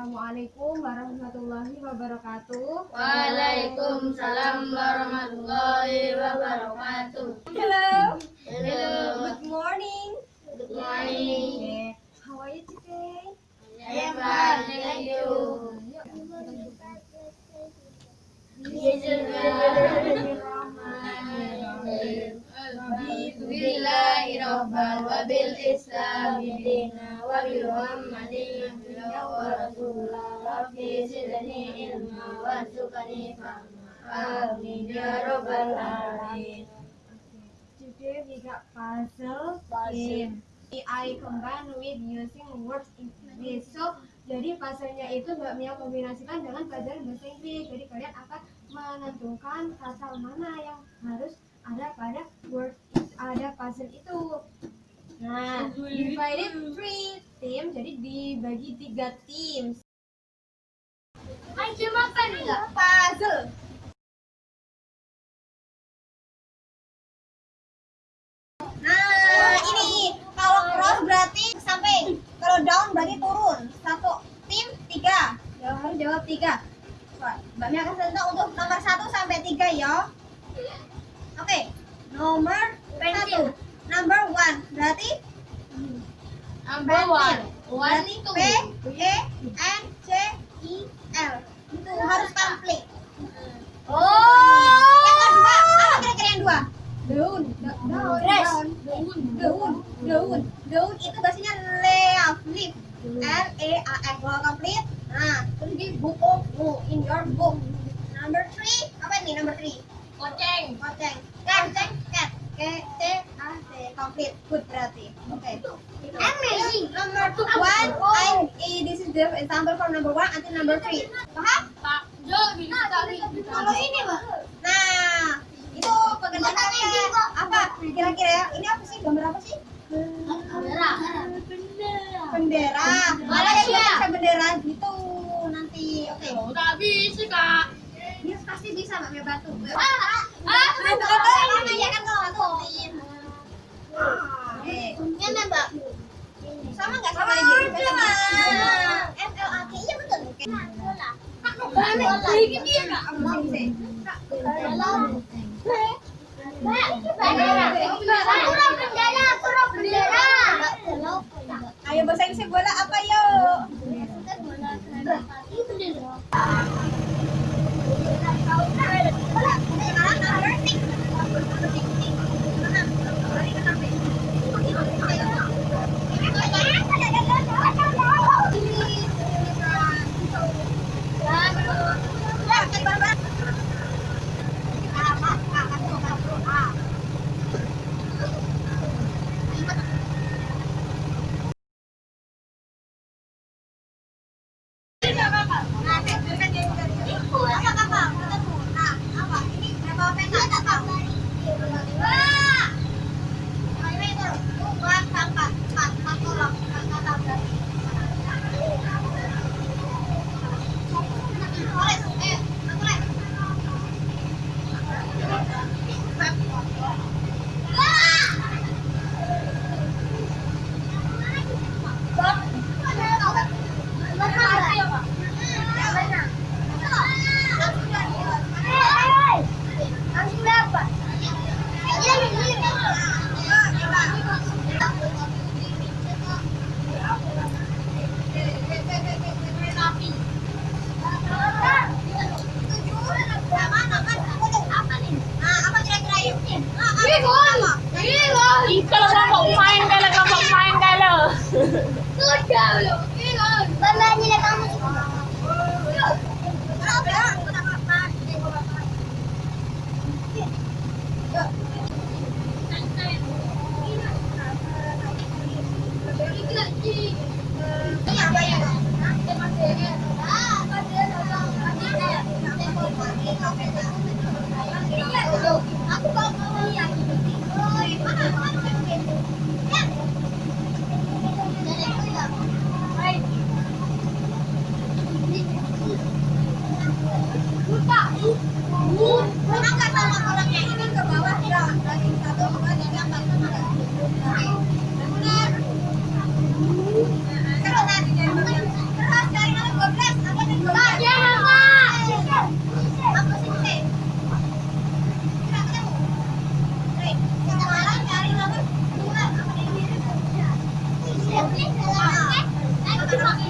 Assalamualaikum warahmatullahi wabarakatuh. Waalaikumsalam warahmatullahi wabarakatuh. Hello. Muhammadin nabiyya wa rasulah. Rabbi zidni ilma warzuqni fahma. Amin ya rabbal alamin. Today we got puzzle game. I combine with using words in English. So, jadi puzzle-nya itu Mbak Mia kombinasikan dengan pelajaran bahasa Inggris. Jadi kalian akan menentukan kata mana yang harus ada pada word ada puzzle itu. Nah, divided three team, jadi dibagi tiga tim. Ayo makan enggak? Puzzle. Nah, ini kalau cross berarti ke samping. Kalau down berarti turun. Satu tim tiga. Jawab harus jawab tiga. Mbak Mia kasih contoh untuk nomor satu sampai tiga ya. Oke, nomor. Number one berarti Number one. One. P E N C I L. Itu harus komplit. Oh. Yang kedua, apa kira-kira yang dua? Daun. Daun. Daun. daun daun daun itu bahasanya leaf leaf L E A F kalau komplit nah terus di book of book in your book number three apa ini number three Koceng. koceng koceng cat K C A C komplit good berarti oke Amazing. number one I this is the example for number one until number three paham kalau ini mbak nah itu pekerjaan kalian apa kira-kira ya ini apa sih gambar apa sih Merah. bendera Malaysia. Bendera gitu nanti oke Oh, tak bisa, Kak. dia pasti bisa mbak Mia bantu Ah, ah sama ya kan kalau bantu oke Ini, Mbak. sama nggak sama aja sama M L A T iya betul. Oke Ini dia, Kak. Ayo bahasa Inggrisnya bola. Apa yuk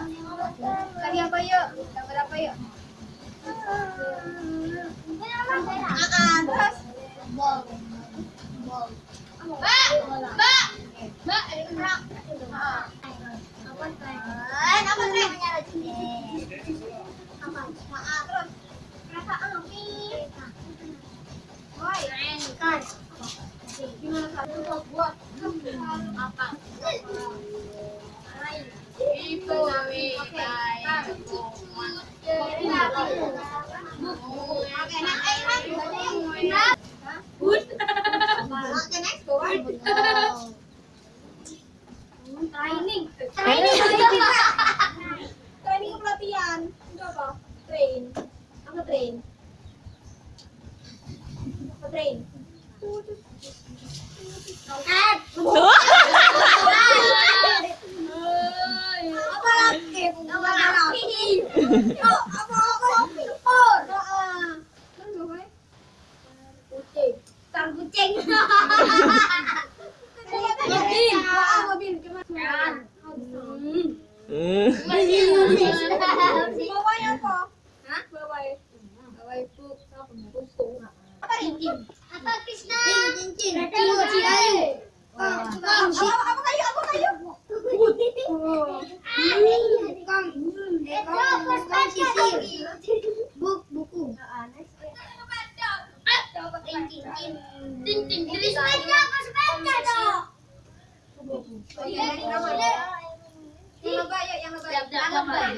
Kali apa yuk? Gambar apa yuk? Terus. bol, bol, Mbak, ah, Mbak. Mobil. Ah, mobil. Cuma Kan. Hmm. Bawahnya apa? Hah? Bawahnya. Bawa itu pupuk. Apa ini? Apa Krishna? Cincin. Cincin. Apa apa kayu? Apa kayu? Buk buku. Cincin. Sepeda, sepeda dong. Oh, iya, dari nama. Yang lebay ya, yang lebay. Yang lebay.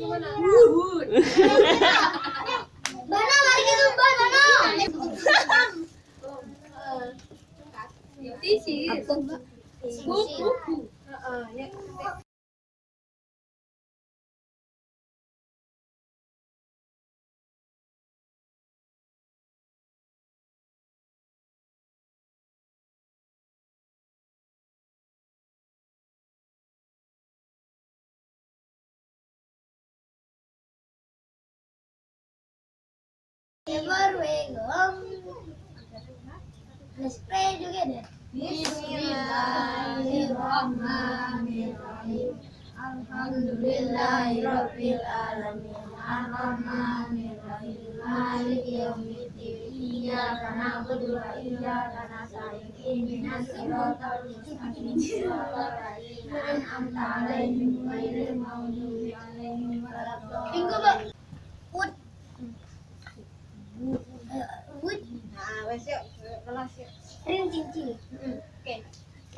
Bana lagi itu bana. Buku. Heeh, ya. Up. Ada spray juga deh. Bismillahirrahmanirrahim. Alhamdulillahirabbil alamin. Arrahmanirrahim. Maliki yaumiddin. Iyyaka na'budu wa iyyaka nasta'in. Ihdinas siratal mustaqim. Siratal ladzina an'amta 'alaihim ghairil maghdubi 'alaihim waladdallin. Wes yuk. Kelas yuk. Ring cincin. Oke.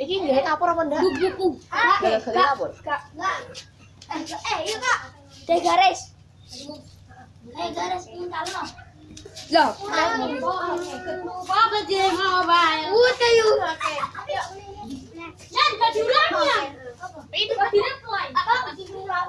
Iki kapur apa ndak? Buku. Gara-gara kapur. Kak, enggak. Eh, eh, iya kak. Teh garis. Eh, garis. Loh, Apa mobile? Udah yuk. Oke. Itu diulang. Apa? Diulang.